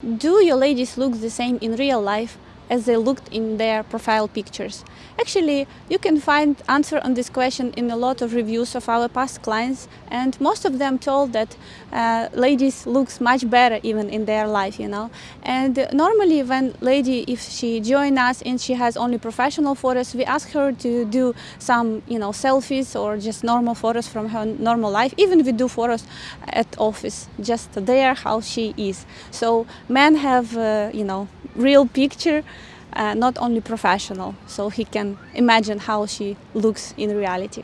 Do your ladies look the same in real life as they looked in their profile pictures? Actually, you can find answer on this question in a lot of reviews of our past clients and most of them told that uh, ladies looks much better even in their life, you know. And uh, normally when lady, if she join us and she has only professional photos, we ask her to do some, you know, selfies or just normal photos from her normal life. Even we do photos at office, just there how she is. So men have, uh, you know, real picture uh, not only professional, so he can imagine how she looks in reality.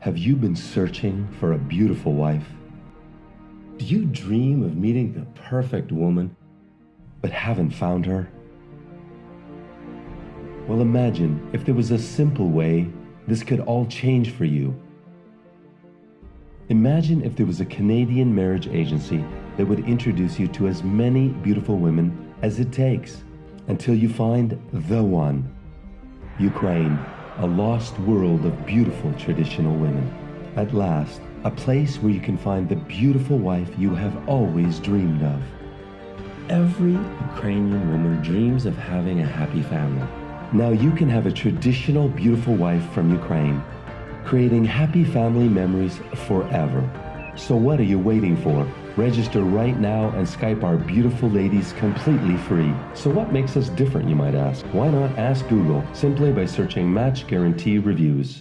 Have you been searching for a beautiful wife? Do you dream of meeting the perfect woman, but haven't found her? Well, imagine if there was a simple way this could all change for you. Imagine if there was a Canadian marriage agency that would introduce you to as many beautiful women as it takes until you find the one. Ukraine, a lost world of beautiful traditional women. At last, a place where you can find the beautiful wife you have always dreamed of. Every Ukrainian woman dreams of having a happy family. Now you can have a traditional beautiful wife from Ukraine, creating happy family memories forever. So what are you waiting for? Register right now and Skype our beautiful ladies completely free. So what makes us different, you might ask? Why not ask Google simply by searching Match Guarantee Reviews?